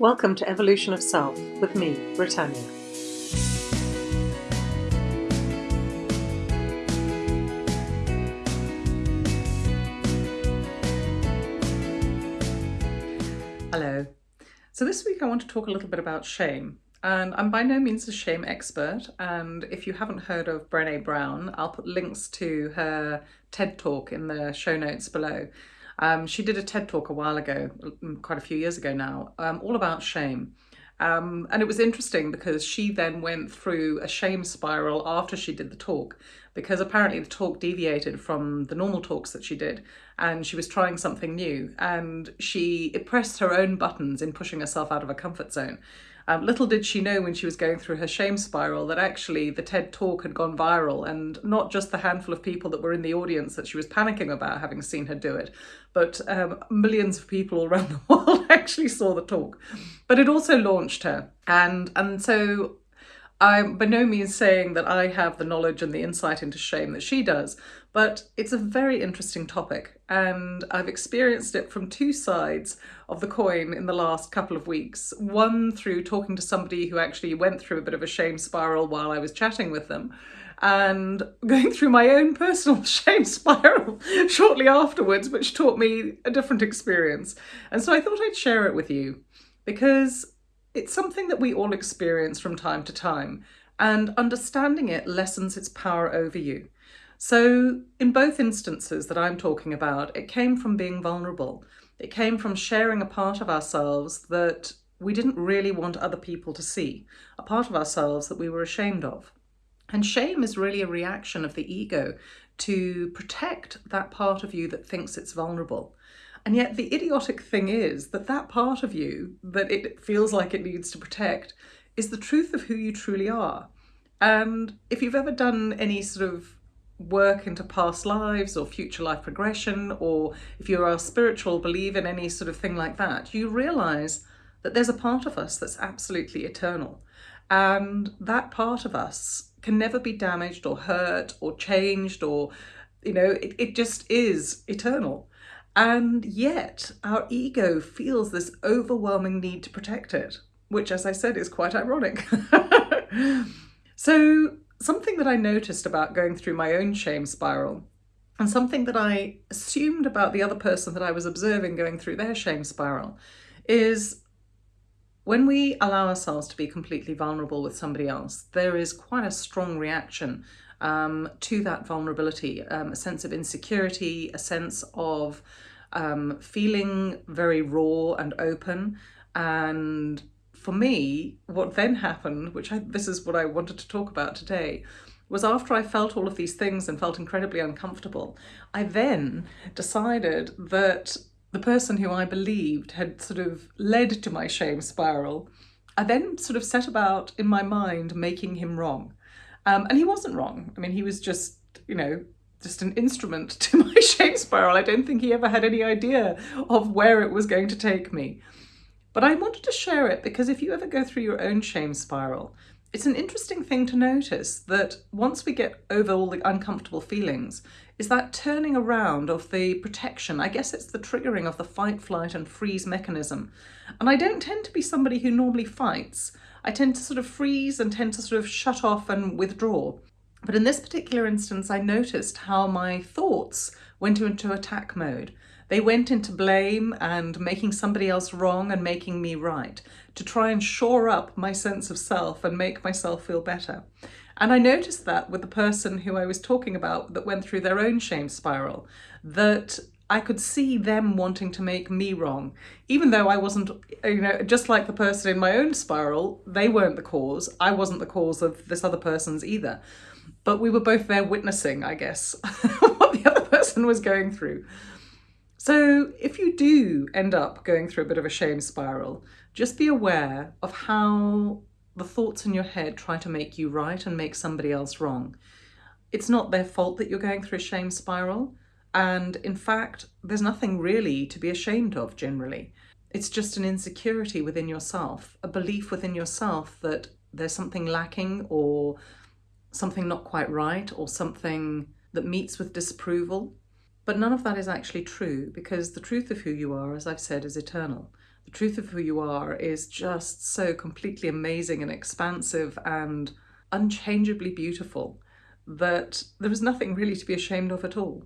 Welcome to Evolution of Self with me, Britannia. Hello. So this week I want to talk a little bit about shame. And I'm by no means a shame expert. And if you haven't heard of Brene Brown, I'll put links to her TED talk in the show notes below. Um, she did a TED talk a while ago, mm, quite a few years ago now, um, all about shame. Um, and it was interesting because she then went through a shame spiral after she did the talk, because apparently the talk deviated from the normal talks that she did, and she was trying something new, and she pressed her own buttons in pushing herself out of her comfort zone. Um, little did she know when she was going through her shame spiral that actually the TED talk had gone viral and not just the handful of people that were in the audience that she was panicking about having seen her do it, but um, millions of people all around the world actually saw the talk. But it also launched her. And, and so I'm by no means saying that I have the knowledge and the insight into shame that she does, but it's a very interesting topic and I've experienced it from two sides of the coin in the last couple of weeks. One through talking to somebody who actually went through a bit of a shame spiral while I was chatting with them and going through my own personal shame spiral shortly afterwards, which taught me a different experience. And so I thought I'd share it with you because it's something that we all experience from time to time, and understanding it lessens its power over you. So, in both instances that I'm talking about, it came from being vulnerable. It came from sharing a part of ourselves that we didn't really want other people to see, a part of ourselves that we were ashamed of. And shame is really a reaction of the ego to protect that part of you that thinks it's vulnerable. And yet the idiotic thing is that that part of you that it feels like it needs to protect is the truth of who you truly are. And if you've ever done any sort of work into past lives or future life progression, or if you're a spiritual, believe in any sort of thing like that, you realize that there's a part of us that's absolutely eternal. And that part of us can never be damaged or hurt or changed or, you know, it, it just is eternal. And yet our ego feels this overwhelming need to protect it, which, as I said, is quite ironic. so, something that I noticed about going through my own shame spiral, and something that I assumed about the other person that I was observing going through their shame spiral, is when we allow ourselves to be completely vulnerable with somebody else, there is quite a strong reaction um, to that vulnerability, um, a sense of insecurity, a sense of um, feeling very raw and open. And for me, what then happened, which I, this is what I wanted to talk about today, was after I felt all of these things and felt incredibly uncomfortable, I then decided that the person who I believed had sort of led to my shame spiral, I then sort of set about in my mind making him wrong. Um, and he wasn't wrong. I mean, he was just, you know, just an instrument to my shame spiral. I don't think he ever had any idea of where it was going to take me. But I wanted to share it because if you ever go through your own shame spiral, it's an interesting thing to notice that once we get over all the uncomfortable feelings, is that turning around of the protection. I guess it's the triggering of the fight, flight, and freeze mechanism. And I don't tend to be somebody who normally fights. I tend to sort of freeze and tend to sort of shut off and withdraw. But in this particular instance, I noticed how my thoughts went into attack mode. They went into blame and making somebody else wrong and making me right to try and shore up my sense of self and make myself feel better. And I noticed that with the person who I was talking about that went through their own shame spiral, that I could see them wanting to make me wrong, even though I wasn't, you know, just like the person in my own spiral, they weren't the cause. I wasn't the cause of this other person's either. But we were both there witnessing, I guess, what the other person was going through. So if you do end up going through a bit of a shame spiral, just be aware of how the thoughts in your head try to make you right and make somebody else wrong. It's not their fault that you're going through a shame spiral. And in fact, there's nothing really to be ashamed of generally. It's just an insecurity within yourself, a belief within yourself that there's something lacking or something not quite right or something that meets with disapproval. But none of that is actually true because the truth of who you are, as I've said, is eternal. the truth of who you are is just so completely amazing and expansive and unchangeably beautiful that there is nothing really to be ashamed of at all.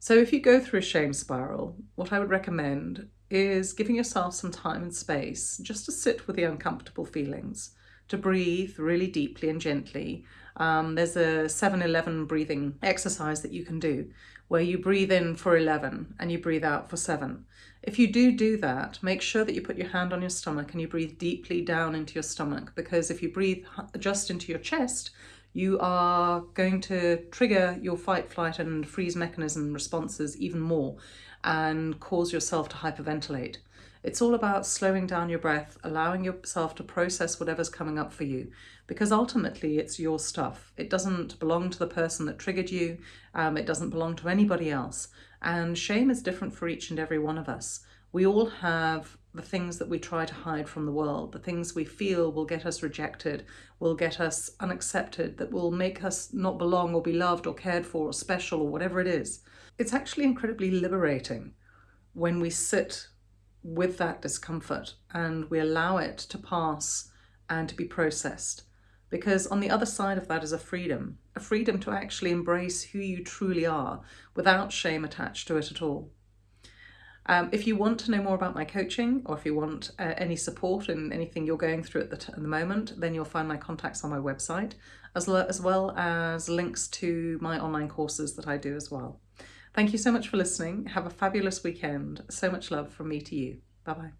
So if you go through a shame spiral, what I would recommend is giving yourself some time and space just to sit with the uncomfortable feelings, to breathe really deeply and gently. Um, there's a 7-11 breathing exercise that you can do where you breathe in for 11 and you breathe out for 7. If you do do that, make sure that you put your hand on your stomach and you breathe deeply down into your stomach because if you breathe just into your chest, you are going to trigger your fight, flight and freeze mechanism responses even more and cause yourself to hyperventilate. It's all about slowing down your breath, allowing yourself to process whatever's coming up for you, because ultimately it's your stuff. It doesn't belong to the person that triggered you. Um, it doesn't belong to anybody else. And shame is different for each and every one of us. We all have the things that we try to hide from the world, the things we feel will get us rejected, will get us unaccepted, that will make us not belong or be loved or cared for or special or whatever it is. It's actually incredibly liberating when we sit with that discomfort and we allow it to pass and to be processed. Because on the other side of that is a freedom, a freedom to actually embrace who you truly are without shame attached to it at all. Um, if you want to know more about my coaching or if you want uh, any support in anything you're going through at the, at the moment, then you'll find my contacts on my website, as, as well as links to my online courses that I do as well. Thank you so much for listening. Have a fabulous weekend. So much love from me to you. Bye bye.